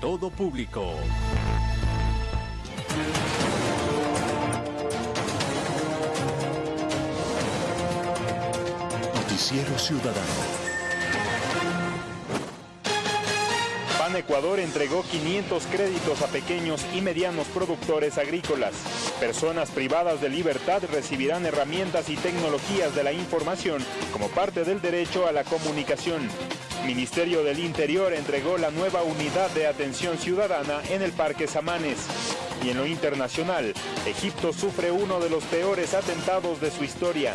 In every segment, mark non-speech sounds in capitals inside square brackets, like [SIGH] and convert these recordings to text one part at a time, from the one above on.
todo público. Noticiero Ciudadano. Pan Ecuador entregó 500 créditos a pequeños y medianos productores agrícolas. Personas privadas de libertad recibirán herramientas y tecnologías de la información como parte del derecho a la comunicación. Ministerio del Interior entregó la nueva unidad de atención ciudadana en el Parque Samanes. Y en lo internacional, Egipto sufre uno de los peores atentados de su historia.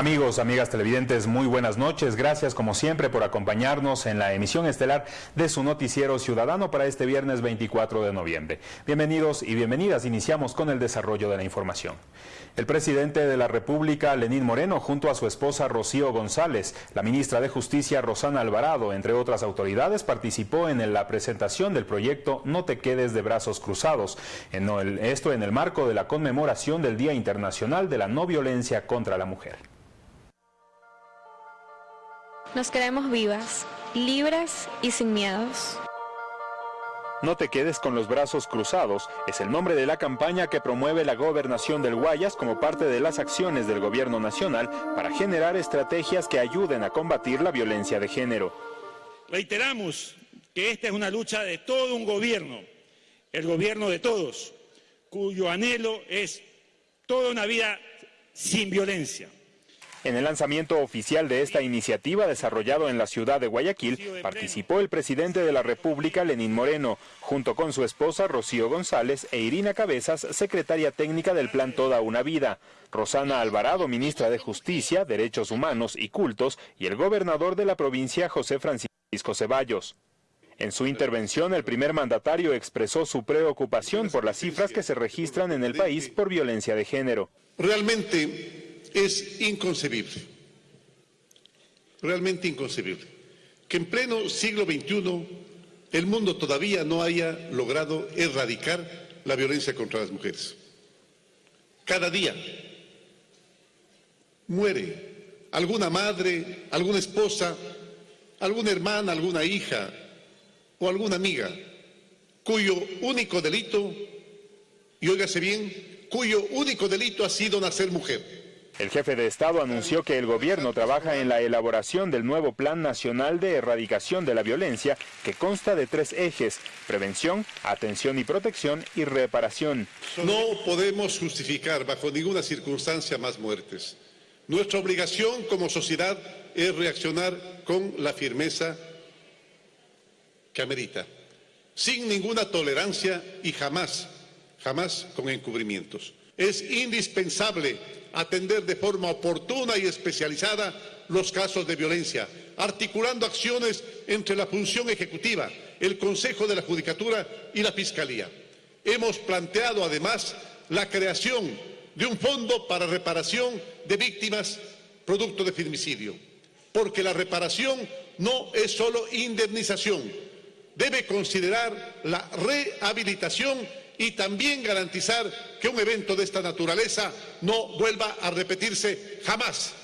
Amigos, amigas televidentes, muy buenas noches. Gracias como siempre por acompañarnos en la emisión estelar de su noticiero ciudadano para este viernes 24 de noviembre. Bienvenidos y bienvenidas. Iniciamos con el desarrollo de la información. El presidente de la República, Lenín Moreno, junto a su esposa Rocío González, la ministra de Justicia, Rosana Alvarado, entre otras autoridades, participó en la presentación del proyecto No te quedes de brazos cruzados. esto en el marco de la conmemoración del Día Internacional de la No Violencia contra la Mujer. Nos quedamos vivas, libres y sin miedos. No te quedes con los brazos cruzados es el nombre de la campaña que promueve la gobernación del Guayas como parte de las acciones del gobierno nacional para generar estrategias que ayuden a combatir la violencia de género. Reiteramos que esta es una lucha de todo un gobierno, el gobierno de todos, cuyo anhelo es toda una vida sin violencia. En el lanzamiento oficial de esta iniciativa desarrollado en la ciudad de Guayaquil, participó el presidente de la República, Lenín Moreno, junto con su esposa Rocío González e Irina Cabezas, secretaria técnica del Plan Toda una Vida, Rosana Alvarado, ministra de Justicia, Derechos Humanos y Cultos, y el gobernador de la provincia, José Francisco Ceballos. En su intervención, el primer mandatario expresó su preocupación por las cifras que se registran en el país por violencia de género. Realmente es inconcebible, realmente inconcebible, que en pleno siglo XXI el mundo todavía no haya logrado erradicar la violencia contra las mujeres. Cada día muere alguna madre, alguna esposa, alguna hermana, alguna hija o alguna amiga cuyo único delito, y óigase bien, cuyo único delito ha sido nacer mujer. El jefe de Estado anunció que el gobierno trabaja en la elaboración del nuevo Plan Nacional de Erradicación de la Violencia, que consta de tres ejes, prevención, atención y protección y reparación. No podemos justificar bajo ninguna circunstancia más muertes. Nuestra obligación como sociedad es reaccionar con la firmeza que amerita, sin ninguna tolerancia y jamás, jamás con encubrimientos. Es indispensable atender de forma oportuna y especializada los casos de violencia, articulando acciones entre la función ejecutiva, el Consejo de la Judicatura y la Fiscalía. Hemos planteado además la creación de un fondo para reparación de víctimas producto de feminicidio, porque la reparación no es solo indemnización, debe considerar la rehabilitación y también garantizar que un evento de esta naturaleza no vuelva a repetirse jamás.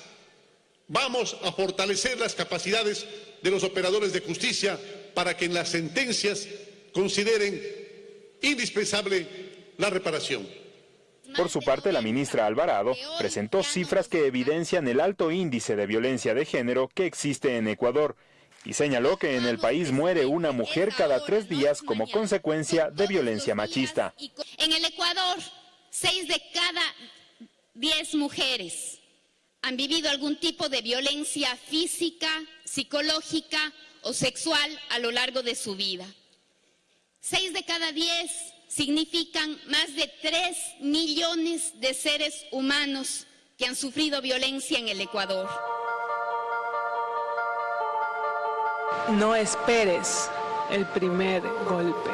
Vamos a fortalecer las capacidades de los operadores de justicia para que en las sentencias consideren indispensable la reparación. Por su parte, la ministra Alvarado presentó cifras que evidencian el alto índice de violencia de género que existe en Ecuador y señaló que en el país muere una mujer cada tres días como consecuencia de violencia machista. En el Ecuador, seis de cada diez mujeres han vivido algún tipo de violencia física, psicológica o sexual a lo largo de su vida. Seis de cada diez significan más de tres millones de seres humanos que han sufrido violencia en el Ecuador. No esperes el primer golpe.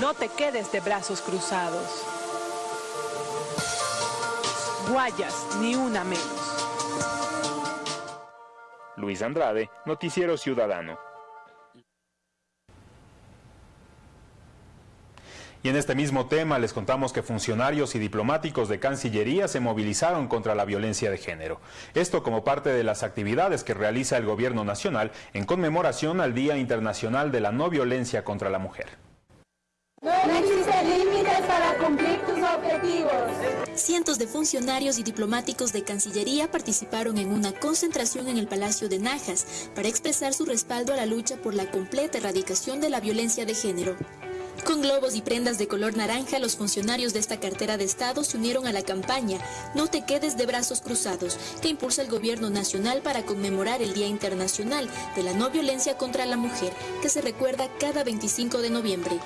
No te quedes de brazos cruzados. Guayas, ni una menos. Luis Andrade, Noticiero Ciudadano. Y en este mismo tema les contamos que funcionarios y diplomáticos de Cancillería se movilizaron contra la violencia de género. Esto como parte de las actividades que realiza el Gobierno Nacional en conmemoración al Día Internacional de la No Violencia contra la Mujer. No existen límites para cumplir tus objetivos. Cientos de funcionarios y diplomáticos de Cancillería participaron en una concentración en el Palacio de Najas para expresar su respaldo a la lucha por la completa erradicación de la violencia de género. Con globos y prendas de color naranja, los funcionarios de esta cartera de Estado se unieron a la campaña No te quedes de brazos cruzados, que impulsa el Gobierno Nacional para conmemorar el Día Internacional de la No Violencia contra la Mujer, que se recuerda cada 25 de noviembre.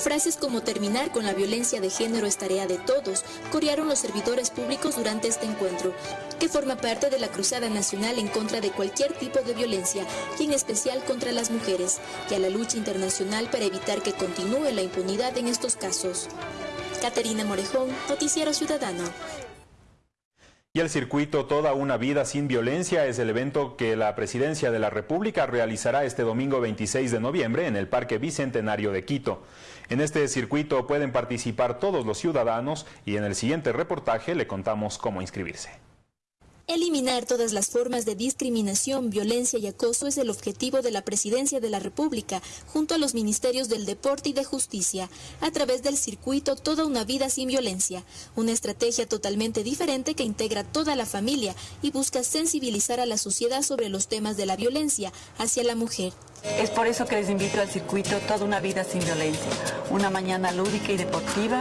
Frases como terminar con la violencia de género es tarea de todos, corearon los servidores públicos durante este encuentro, que forma parte de la Cruzada Nacional en contra de cualquier tipo de violencia, y en especial contra las mujeres, y a la lucha internacional para evitar que continúe la impunidad en estos casos. Caterina Morejón, Noticiero Ciudadano. Y el circuito Toda una vida sin violencia es el evento que la Presidencia de la República realizará este domingo 26 de noviembre en el Parque Bicentenario de Quito. En este circuito pueden participar todos los ciudadanos y en el siguiente reportaje le contamos cómo inscribirse. Eliminar todas las formas de discriminación, violencia y acoso es el objetivo de la Presidencia de la República, junto a los Ministerios del Deporte y de Justicia, a través del circuito Toda una vida sin violencia, una estrategia totalmente diferente que integra toda la familia y busca sensibilizar a la sociedad sobre los temas de la violencia hacia la mujer. Es por eso que les invito al circuito Toda una vida sin violencia, una mañana lúdica y deportiva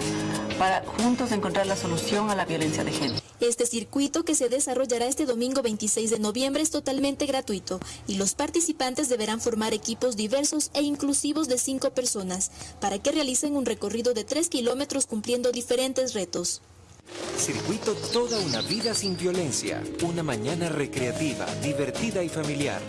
para juntos encontrar la solución a la violencia de género. Este circuito que se desarrollará este domingo 26 de noviembre es totalmente gratuito y los participantes deberán formar equipos diversos e inclusivos de cinco personas para que realicen un recorrido de tres kilómetros cumpliendo diferentes retos. Circuito Toda una vida sin violencia, una mañana recreativa, divertida y familiar.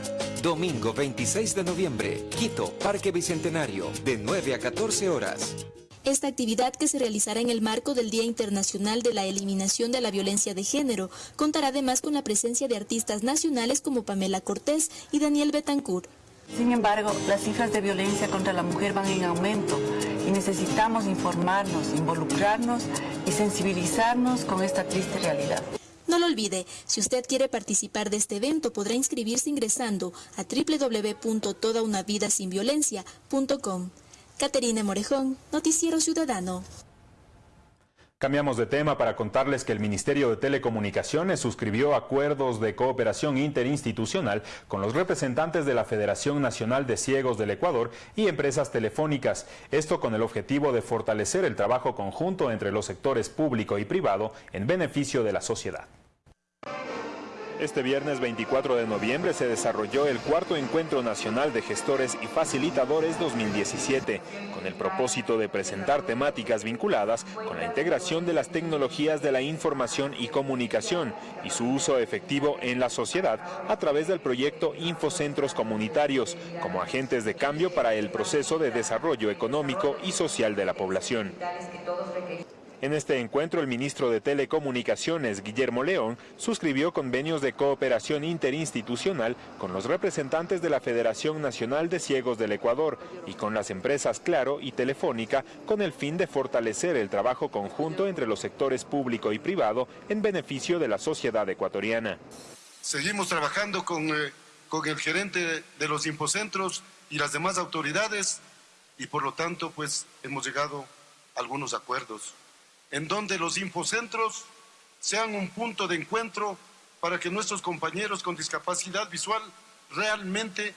Domingo 26 de noviembre, Quito, Parque Bicentenario, de 9 a 14 horas. Esta actividad que se realizará en el marco del Día Internacional de la Eliminación de la Violencia de Género contará además con la presencia de artistas nacionales como Pamela Cortés y Daniel Betancourt. Sin embargo, las cifras de violencia contra la mujer van en aumento y necesitamos informarnos, involucrarnos y sensibilizarnos con esta triste realidad. No lo olvide, si usted quiere participar de este evento podrá inscribirse ingresando a www.todaunavidasinviolencia.com. Caterina Morejón, Noticiero Ciudadano. Cambiamos de tema para contarles que el Ministerio de Telecomunicaciones suscribió acuerdos de cooperación interinstitucional con los representantes de la Federación Nacional de Ciegos del Ecuador y empresas telefónicas, esto con el objetivo de fortalecer el trabajo conjunto entre los sectores público y privado en beneficio de la sociedad. Este viernes 24 de noviembre se desarrolló el cuarto Encuentro Nacional de Gestores y Facilitadores 2017, con el propósito de presentar temáticas vinculadas con la integración de las tecnologías de la información y comunicación y su uso efectivo en la sociedad a través del proyecto Infocentros Comunitarios, como agentes de cambio para el proceso de desarrollo económico y social de la población. En este encuentro, el ministro de Telecomunicaciones, Guillermo León, suscribió convenios de cooperación interinstitucional con los representantes de la Federación Nacional de Ciegos del Ecuador y con las empresas Claro y Telefónica con el fin de fortalecer el trabajo conjunto entre los sectores público y privado en beneficio de la sociedad ecuatoriana. Seguimos trabajando con, eh, el gerente de los infocentros y las demás autoridades y por lo tanto pues hemos llegado a algunos acuerdos en donde los infocentros sean un punto de encuentro para que nuestros compañeros con discapacidad visual realmente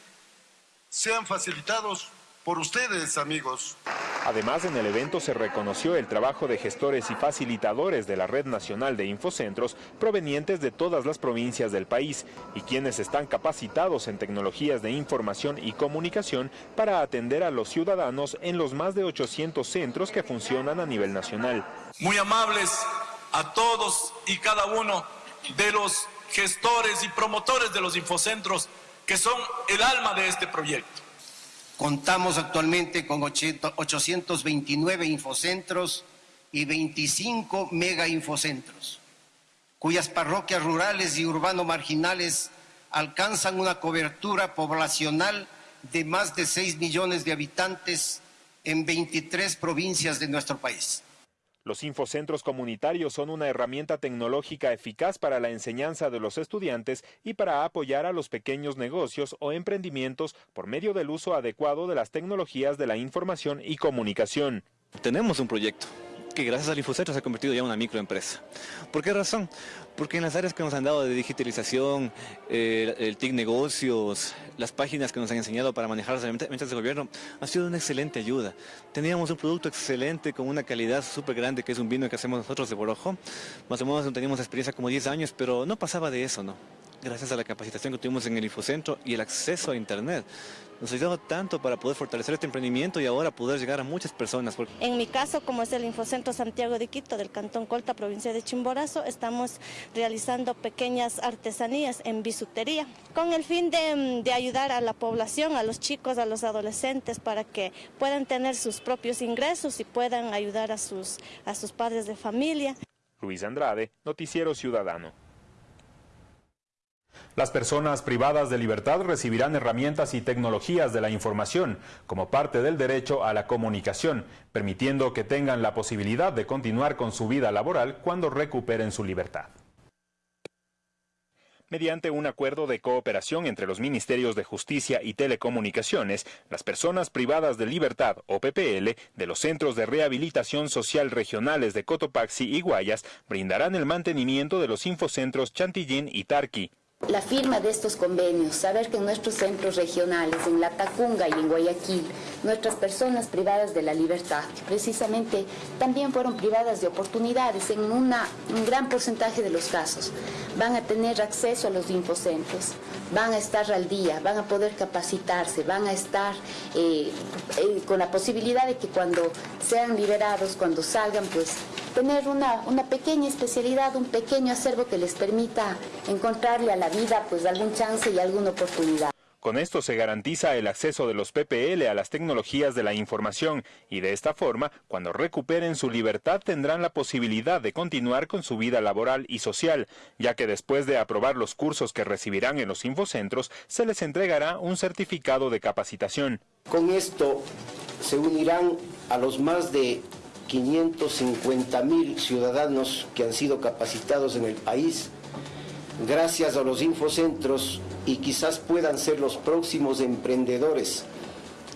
sean facilitados por ustedes, amigos. Además, en el evento se reconoció el trabajo de gestores y facilitadores de la Red Nacional de Infocentros provenientes de todas las provincias del país y quienes están capacitados en tecnologías de información y comunicación para atender a los ciudadanos en los más de 800 centros que funcionan a nivel nacional. Muy amables a todos y cada uno de los gestores y promotores de los infocentros que son el alma de este proyecto. Contamos actualmente con 829 infocentros y 25 mega infocentros, cuyas parroquias rurales y urbano marginales alcanzan una cobertura poblacional de más de 6 millones de habitantes en 23 provincias de nuestro país. Los infocentros comunitarios son una herramienta tecnológica eficaz para la enseñanza de los estudiantes y para apoyar a los pequeños negocios o emprendimientos por medio del uso adecuado de las tecnologías de la información y comunicación. Tenemos un proyecto que gracias al Infocentro se ha convertido ya en una microempresa. ¿Por qué razón? Porque en las áreas que nos han dado de digitalización, el TIC negocios, las páginas que nos han enseñado para manejar las herramientas del gobierno, ha sido una excelente ayuda. Teníamos un producto excelente con una calidad súper grande, que es un vino que hacemos nosotros de Borojo. Más o menos teníamos experiencia como 10 años, pero no pasaba de eso, ¿no? Gracias a la capacitación que tuvimos en el Infocentro y el acceso a Internet nos ha ayudado tanto para poder fortalecer este emprendimiento y ahora poder llegar a muchas personas. En mi caso, como es el Infocentro Santiago de Quito del Cantón Colta, provincia de Chimborazo, estamos realizando pequeñas artesanías en bisutería con el fin de, de ayudar a la población, a los chicos, a los adolescentes para que puedan tener sus propios ingresos y puedan ayudar a sus, a sus padres de familia. Luis Andrade, Noticiero Ciudadano. Las personas privadas de libertad recibirán herramientas y tecnologías de la información como parte del derecho a la comunicación, permitiendo que tengan la posibilidad de continuar con su vida laboral cuando recuperen su libertad. Mediante un acuerdo de cooperación entre los Ministerios de Justicia y Telecomunicaciones, las personas privadas de libertad o PPL de los Centros de Rehabilitación Social Regionales de Cotopaxi y Guayas brindarán el mantenimiento de los infocentros Chantillín y Tarqui. La firma de estos convenios, saber que en nuestros centros regionales, en La Tacunga y en Guayaquil, nuestras personas privadas de la libertad, precisamente también fueron privadas de oportunidades en un gran porcentaje de los casos, van a tener acceso a los infocentros, van a estar al día, van a poder capacitarse, van a estar eh, eh, con la posibilidad de que cuando sean liberados, cuando salgan, pues tener una, una pequeña especialidad, un pequeño acervo que les permita encontrarle a la vida pues algún chance y alguna oportunidad. Con esto se garantiza el acceso de los PPL a las tecnologías de la información y de esta forma, cuando recuperen su libertad tendrán la posibilidad de continuar con su vida laboral y social, ya que después de aprobar los cursos que recibirán en los infocentros, se les entregará un certificado de capacitación. Con esto se unirán a los más de 550 mil ciudadanos que han sido capacitados en el país gracias a los infocentros y quizás puedan ser los próximos emprendedores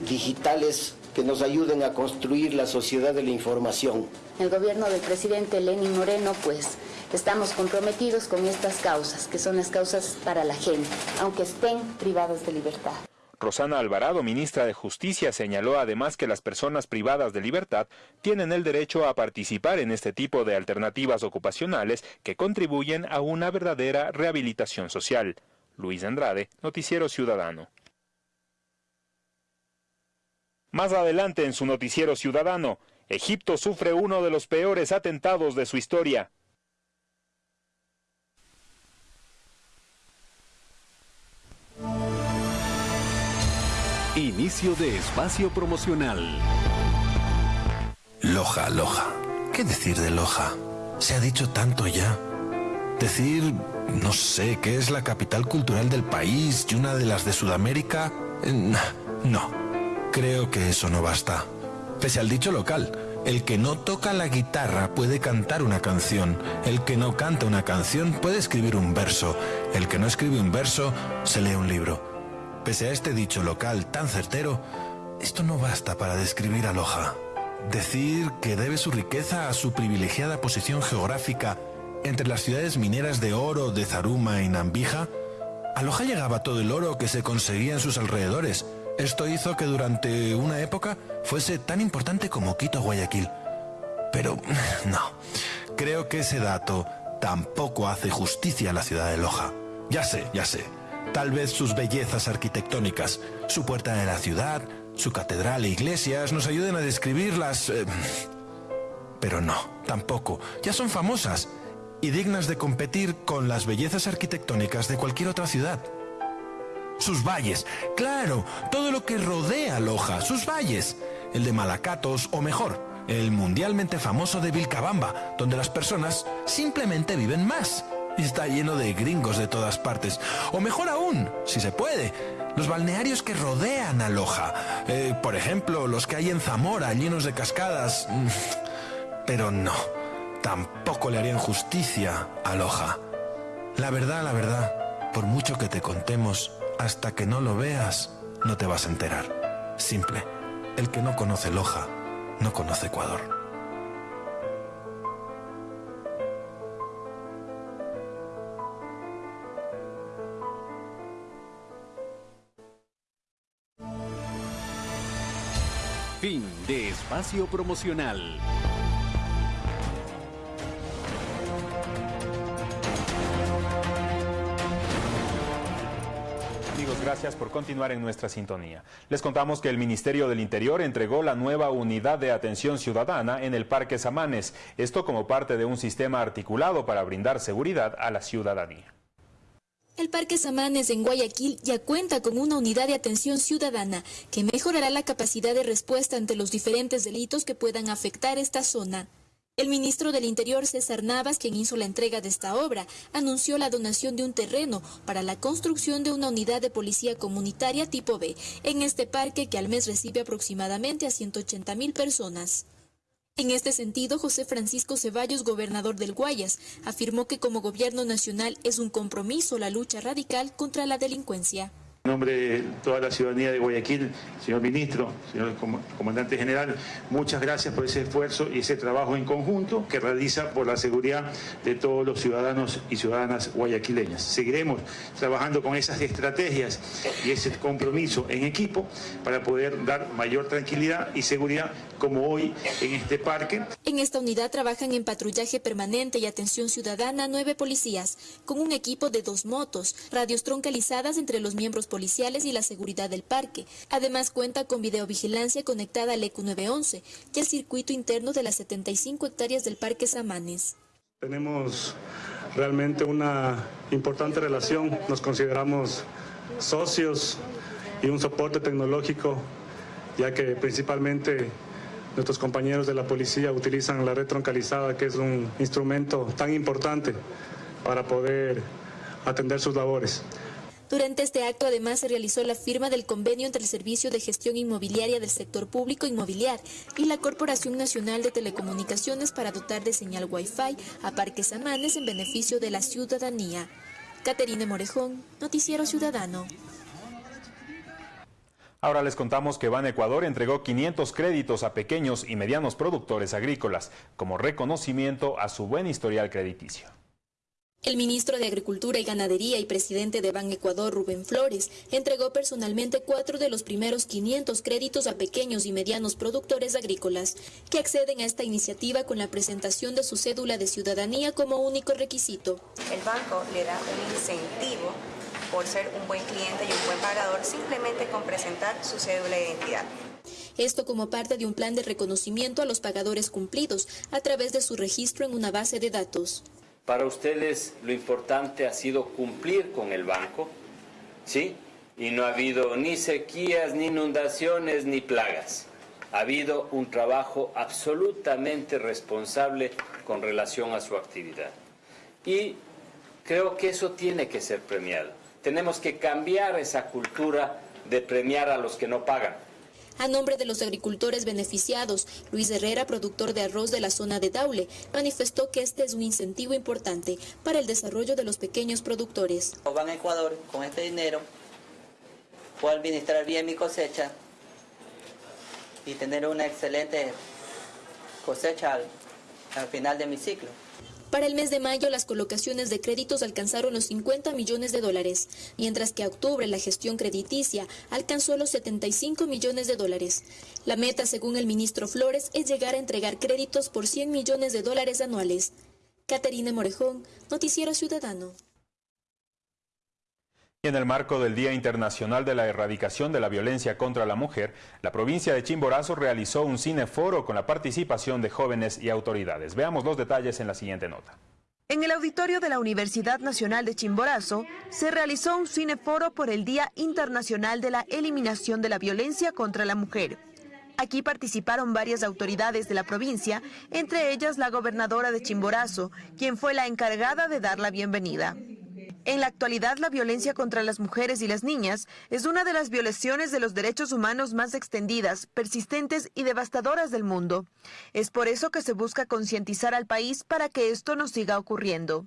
digitales que nos ayuden a construir la sociedad de la información. El gobierno del presidente Lenin Moreno, pues estamos comprometidos con estas causas, que son las causas para la gente, aunque estén privadas de libertad. Rosana Alvarado, ministra de Justicia, señaló además que las personas privadas de libertad tienen el derecho a participar en este tipo de alternativas ocupacionales que contribuyen a una verdadera rehabilitación social. Luis Andrade, Noticiero Ciudadano. Más adelante en su Noticiero Ciudadano, Egipto sufre uno de los peores atentados de su historia. Inicio de espacio promocional. Loja, Loja. ¿Qué decir de Loja? Se ha dicho tanto ya. Decir, no sé, que es la capital cultural del país y una de las de Sudamérica. Eh, no, creo que eso no basta. Pese al dicho local, el que no toca la guitarra puede cantar una canción, el que no canta una canción puede escribir un verso, el que no escribe un verso se lee un libro. Pese a este dicho local tan certero, esto no basta para describir a Loja. Decir que debe su riqueza a su privilegiada posición geográfica entre las ciudades mineras de oro de Zaruma y Nambija, a Loja llegaba todo el oro que se conseguía en sus alrededores. Esto hizo que durante una época fuese tan importante como Quito Guayaquil. Pero [LAUGHS] no, creo que ese dato tampoco hace justicia a la ciudad de Loja. Ya sé, ya sé. Tal vez sus bellezas arquitectónicas, su puerta de la ciudad, su catedral e iglesias nos ayuden a describirlas... Eh, pero no, tampoco. Ya son famosas y dignas de competir con las bellezas arquitectónicas de cualquier otra ciudad. Sus valles, claro, todo lo que rodea Loja, sus valles. El de Malacatos, o mejor, el mundialmente famoso de Vilcabamba, donde las personas simplemente viven más y está lleno de gringos de todas partes. O mejor aún, si se puede, los balnearios que rodean a Loja. Eh, por ejemplo, los que hay en Zamora, llenos de cascadas. [LAUGHS] Pero no, tampoco le harían justicia a Loja. La verdad, la verdad, por mucho que te contemos, hasta que no lo veas, no te vas a enterar. Simple, el que no conoce Loja, no conoce Ecuador. Fin de espacio promocional. Amigos, gracias por continuar en nuestra sintonía. Les contamos que el Ministerio del Interior entregó la nueva unidad de atención ciudadana en el Parque Samanes, esto como parte de un sistema articulado para brindar seguridad a la ciudadanía. El Parque Samanes en Guayaquil ya cuenta con una unidad de atención ciudadana que mejorará la capacidad de respuesta ante los diferentes delitos que puedan afectar esta zona. El ministro del Interior, César Navas, quien hizo la entrega de esta obra, anunció la donación de un terreno para la construcción de una unidad de policía comunitaria tipo B en este parque que al mes recibe aproximadamente a 180 mil personas. En este sentido, José Francisco Ceballos, gobernador del Guayas, afirmó que como gobierno nacional es un compromiso la lucha radical contra la delincuencia. En nombre de toda la ciudadanía de Guayaquil, señor ministro, señor comandante general, muchas gracias por ese esfuerzo y ese trabajo en conjunto que realiza por la seguridad de todos los ciudadanos y ciudadanas guayaquileñas. Seguiremos trabajando con esas estrategias y ese compromiso en equipo para poder dar mayor tranquilidad y seguridad como hoy en este parque. En esta unidad trabajan en patrullaje permanente y atención ciudadana nueve policías, con un equipo de dos motos, radios troncalizadas entre los miembros policiales y la seguridad del parque. Además cuenta con videovigilancia conectada al ECU 911 y al circuito interno de las 75 hectáreas del Parque Samanes. Tenemos realmente una importante relación, nos consideramos socios y un soporte tecnológico, ya que principalmente nuestros compañeros de la policía utilizan la red troncalizada, que es un instrumento tan importante para poder atender sus labores. Durante este acto además se realizó la firma del convenio entre el Servicio de Gestión Inmobiliaria del Sector Público Inmobiliar y la Corporación Nacional de Telecomunicaciones para dotar de señal Wi-Fi a Parques Amanes en beneficio de la ciudadanía. Caterine Morejón, Noticiero Ciudadano. Ahora les contamos que Ban Ecuador entregó 500 créditos a pequeños y medianos productores agrícolas como reconocimiento a su buen historial crediticio. El ministro de Agricultura y Ganadería y presidente de Ban Ecuador, Rubén Flores, entregó personalmente cuatro de los primeros 500 créditos a pequeños y medianos productores agrícolas que acceden a esta iniciativa con la presentación de su cédula de ciudadanía como único requisito. El banco le da un incentivo por ser un buen cliente y un buen pagador simplemente con presentar su cédula de identidad. Esto como parte de un plan de reconocimiento a los pagadores cumplidos a través de su registro en una base de datos. Para ustedes lo importante ha sido cumplir con el banco, ¿sí? Y no ha habido ni sequías, ni inundaciones, ni plagas. Ha habido un trabajo absolutamente responsable con relación a su actividad. Y creo que eso tiene que ser premiado. Tenemos que cambiar esa cultura de premiar a los que no pagan. A nombre de los agricultores beneficiados, Luis Herrera, productor de arroz de la zona de Daule, manifestó que este es un incentivo importante para el desarrollo de los pequeños productores. Van a Ecuador con este dinero, puedo administrar bien mi cosecha y tener una excelente cosecha al final de mi ciclo. Para el mes de mayo, las colocaciones de créditos alcanzaron los 50 millones de dólares, mientras que a octubre la gestión crediticia alcanzó los 75 millones de dólares. La meta, según el ministro Flores, es llegar a entregar créditos por 100 millones de dólares anuales. Caterina Morejón, Noticiero Ciudadano. En el marco del Día Internacional de la Erradicación de la Violencia contra la Mujer, la provincia de Chimborazo realizó un cineforo con la participación de jóvenes y autoridades. Veamos los detalles en la siguiente nota. En el auditorio de la Universidad Nacional de Chimborazo se realizó un cineforo por el Día Internacional de la Eliminación de la Violencia contra la Mujer. Aquí participaron varias autoridades de la provincia, entre ellas la gobernadora de Chimborazo, quien fue la encargada de dar la bienvenida. En la actualidad, la violencia contra las mujeres y las niñas es una de las violaciones de los derechos humanos más extendidas, persistentes y devastadoras del mundo. Es por eso que se busca concientizar al país para que esto no siga ocurriendo.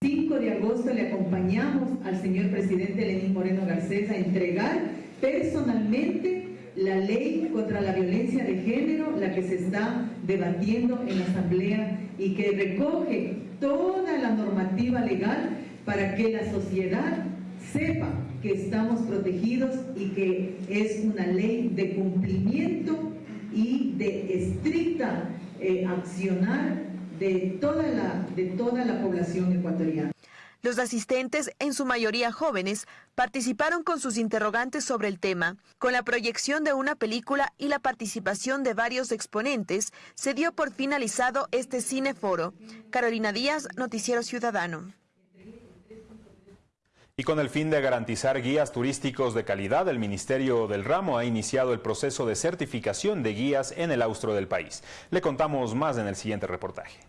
5 de agosto le acompañamos al señor presidente Lenín Moreno Garcés a entregar personalmente la ley contra la violencia de género, la que se está debatiendo en la Asamblea y que recoge toda la normativa legal para que la sociedad sepa que estamos protegidos y que es una ley de cumplimiento y de estricta eh, accionar de toda, la, de toda la población ecuatoriana. Los asistentes, en su mayoría jóvenes, participaron con sus interrogantes sobre el tema. Con la proyección de una película y la participación de varios exponentes, se dio por finalizado este cineforo. Carolina Díaz, Noticiero Ciudadano. Y con el fin de garantizar guías turísticos de calidad, el Ministerio del Ramo ha iniciado el proceso de certificación de guías en el austro del país. Le contamos más en el siguiente reportaje.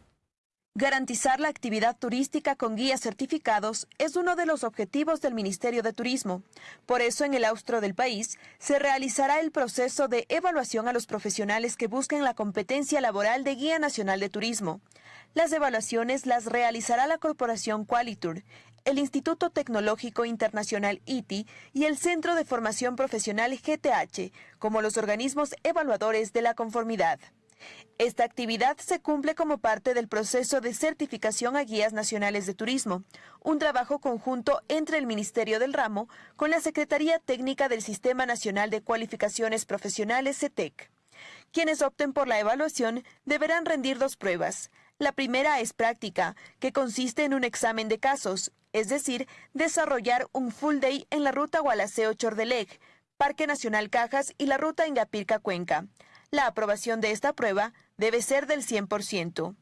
Garantizar la actividad turística con guías certificados es uno de los objetivos del Ministerio de Turismo. Por eso, en el austro del país, se realizará el proceso de evaluación a los profesionales que busquen la competencia laboral de Guía Nacional de Turismo. Las evaluaciones las realizará la Corporación Qualitur, el Instituto Tecnológico Internacional ITI y el Centro de Formación Profesional GTH como los organismos evaluadores de la conformidad. Esta actividad se cumple como parte del proceso de certificación a guías nacionales de turismo, un trabajo conjunto entre el Ministerio del Ramo con la Secretaría Técnica del Sistema Nacional de Cualificaciones Profesionales CETEC. Quienes opten por la evaluación deberán rendir dos pruebas. La primera es práctica, que consiste en un examen de casos, es decir, desarrollar un full day en la ruta Gualaceo-Chordelec, Parque Nacional Cajas y la ruta Ingapirca-Cuenca. La aprobación de esta prueba debe ser del 100%.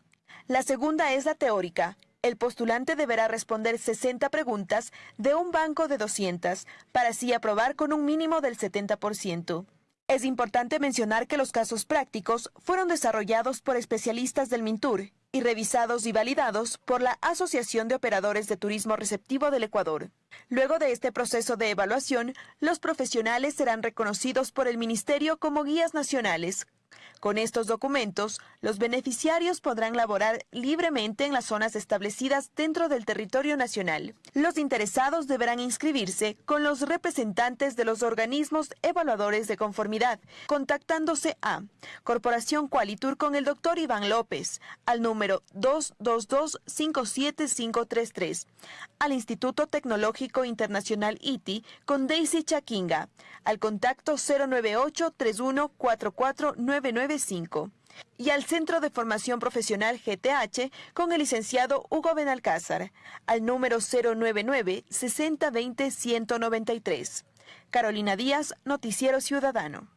La segunda es la teórica. El postulante deberá responder 60 preguntas de un banco de 200 para así aprobar con un mínimo del 70%. Es importante mencionar que los casos prácticos fueron desarrollados por especialistas del MINTUR y revisados y validados por la Asociación de Operadores de Turismo Receptivo del Ecuador. Luego de este proceso de evaluación, los profesionales serán reconocidos por el Ministerio como guías nacionales, con estos documentos, los beneficiarios podrán laborar libremente en las zonas establecidas dentro del territorio nacional. Los interesados deberán inscribirse con los representantes de los organismos evaluadores de conformidad, contactándose a Corporación Qualitur con el doctor Iván López, al número 222-57533, al Instituto Tecnológico Internacional ITI con Daisy Chaquinga, al contacto 098 314499 y al Centro de Formación Profesional GTH con el licenciado Hugo Benalcázar al número 099 6020 193. Carolina Díaz, Noticiero Ciudadano.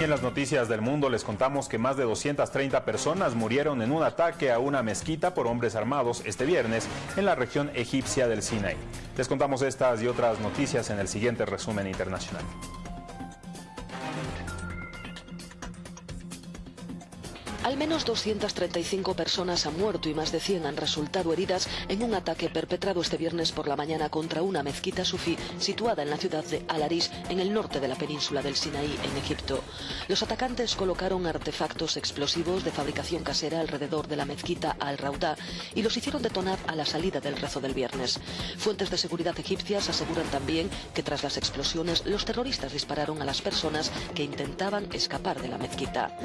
En las noticias del mundo les contamos que más de 230 personas murieron en un ataque a una mezquita por hombres armados este viernes en la región egipcia del Sinaí. Les contamos estas y otras noticias en el siguiente resumen internacional. Al menos 235 personas han muerto y más de 100 han resultado heridas en un ataque perpetrado este viernes por la mañana contra una mezquita sufí situada en la ciudad de Al-Arish, en el norte de la península del Sinaí, en Egipto. Los atacantes colocaron artefactos explosivos de fabricación casera alrededor de la mezquita Al-Raudá y los hicieron detonar a la salida del rezo del viernes. Fuentes de seguridad egipcias aseguran también que tras las explosiones los terroristas dispararon a las personas que intentaban escapar de la mezquita.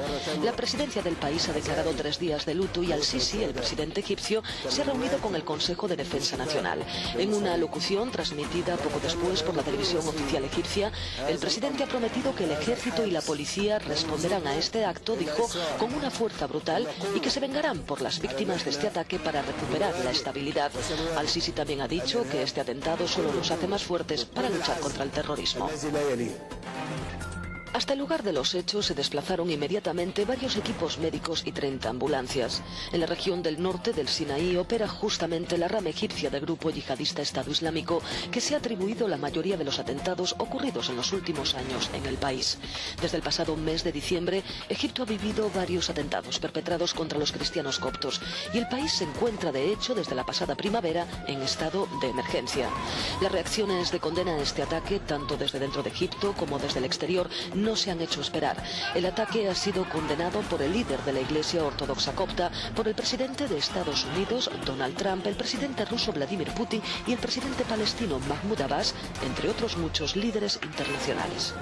La presidencia del país ha declarado tres días de luto y al-Sisi, el presidente egipcio, se ha reunido con el Consejo de Defensa Nacional. En una locución transmitida poco después por la televisión oficial egipcia, el presidente ha prometido que el ejército y la policía responderán a este acto, dijo, con una fuerza brutal y que se vengarán por las víctimas de este ataque para recuperar la estabilidad. Al-Sisi también ha dicho que este atentado solo nos hace más fuertes para luchar contra el terrorismo. Hasta el lugar de los hechos se desplazaron inmediatamente varios equipos médicos y 30 ambulancias. En la región del norte del Sinaí opera justamente la rama egipcia del grupo yihadista Estado Islámico que se ha atribuido la mayoría de los atentados ocurridos en los últimos años en el país. Desde el pasado mes de diciembre, Egipto ha vivido varios atentados perpetrados contra los cristianos coptos y el país se encuentra de hecho desde la pasada primavera en estado de emergencia. Las reacciones de condena a este ataque, tanto desde dentro de Egipto como desde el exterior, se han hecho esperar. El ataque ha sido condenado por el líder de la Iglesia Ortodoxa copta, por el presidente de Estados Unidos, Donald Trump, el presidente ruso Vladimir Putin y el presidente palestino Mahmoud Abbas, entre otros muchos líderes internacionales.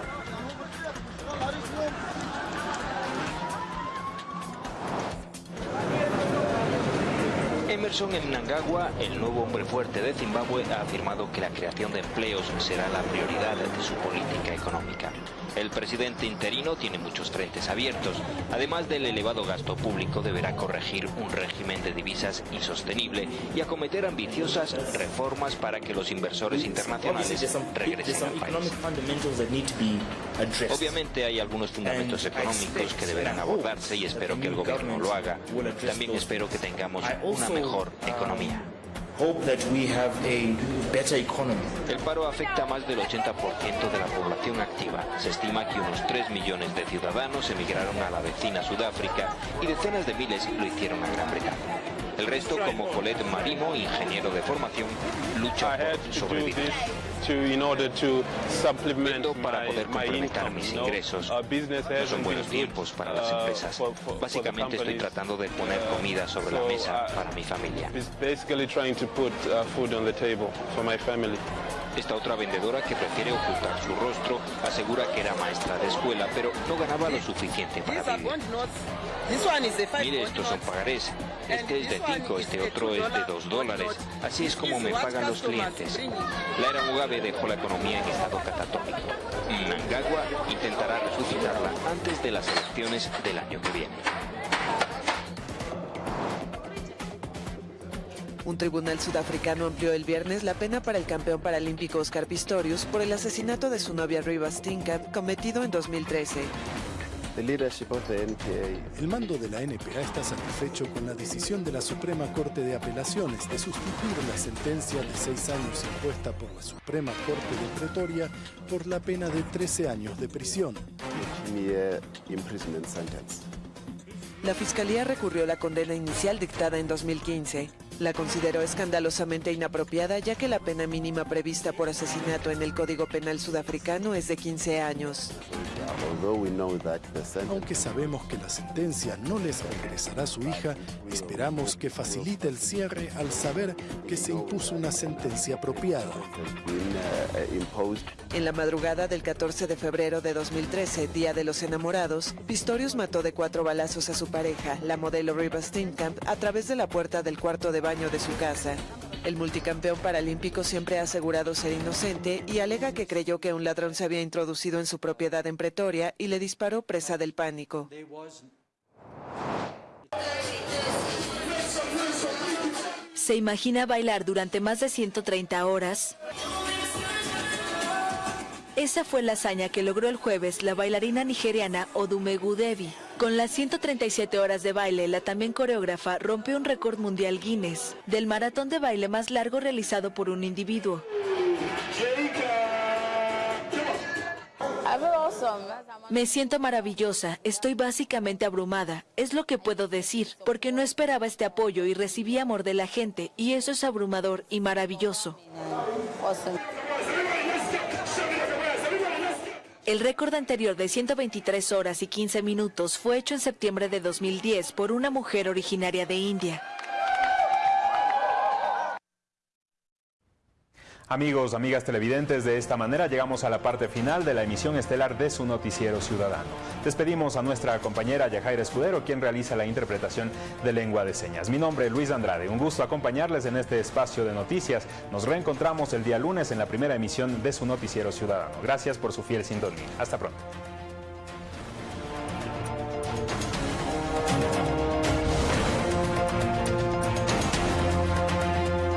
Emerson Mnangagwa, el nuevo hombre fuerte de Zimbabue, ha afirmado que la creación de empleos será la prioridad de su política económica. El presidente interino tiene muchos frentes abiertos. Además del elevado gasto público, deberá corregir un régimen de divisas insostenible y acometer ambiciosas reformas para que los inversores internacionales regresen al país. Obviamente hay algunos fundamentos económicos que deberán abordarse y espero que el gobierno lo haga. También espero que tengamos una mejor economía. El paro afecta a más del 80% de la población activa. Se estima que unos 3 millones de ciudadanos emigraron a la vecina Sudáfrica y decenas de miles lo hicieron a Gran Bretaña. El resto, como Colette Marimo, ingeniero de formación, lucha por sobrevivir. para poder complementar mis ingresos. No son buenos tiempos para las empresas. Básicamente estoy tratando de poner comida sobre la mesa para mi familia. Esta otra vendedora que prefiere ocultar su rostro asegura que era maestra de escuela, pero no ganaba lo suficiente para vivir. Mire, estos son pagarés. Este es de 5, este otro es de 2 dólares. Así es como me pagan los clientes. La era Mugabe dejó la economía en estado catatónico. Mnangagwa intentará resucitarla antes de las elecciones del año que viene. Un tribunal sudafricano amplió el viernes la pena para el campeón paralímpico Oscar Pistorius por el asesinato de su novia Riva Stinkamp cometido en 2013. El mando de la NPA está satisfecho con la decisión de la Suprema Corte de Apelaciones de sustituir la sentencia de seis años impuesta por la Suprema Corte de Pretoria por la pena de 13 años de prisión. La Fiscalía recurrió la condena inicial dictada en 2015. La consideró escandalosamente inapropiada ya que la pena mínima prevista por asesinato en el Código Penal sudafricano es de 15 años. Aunque sabemos que la sentencia no les regresará a su hija, esperamos que facilite el cierre al saber que se impuso una sentencia apropiada. En la madrugada del 14 de febrero de 2013, Día de los Enamorados, Pistorius mató de cuatro balazos a su pareja, la modelo Riva Steenkamp, a través de la puerta del cuarto de de su casa. El multicampeón paralímpico siempre ha asegurado ser inocente y alega que creyó que un ladrón se había introducido en su propiedad en Pretoria y le disparó presa del pánico. ¿Se imagina bailar durante más de 130 horas? Esa fue la hazaña que logró el jueves la bailarina nigeriana Odumegu Devi. Con las 137 horas de baile, la también coreógrafa rompió un récord mundial Guinness del maratón de baile más largo realizado por un individuo. Me siento maravillosa, estoy básicamente abrumada, es lo que puedo decir, porque no esperaba este apoyo y recibí amor de la gente, y eso es abrumador y maravilloso. El récord anterior de 123 horas y 15 minutos fue hecho en septiembre de 2010 por una mujer originaria de India. Amigos, amigas televidentes, de esta manera llegamos a la parte final de la emisión estelar de su noticiero ciudadano. Despedimos a nuestra compañera Yajaira Escudero, quien realiza la interpretación de lengua de señas. Mi nombre es Luis Andrade, un gusto acompañarles en este espacio de noticias. Nos reencontramos el día lunes en la primera emisión de su noticiero ciudadano. Gracias por su fiel sintonía. Hasta pronto.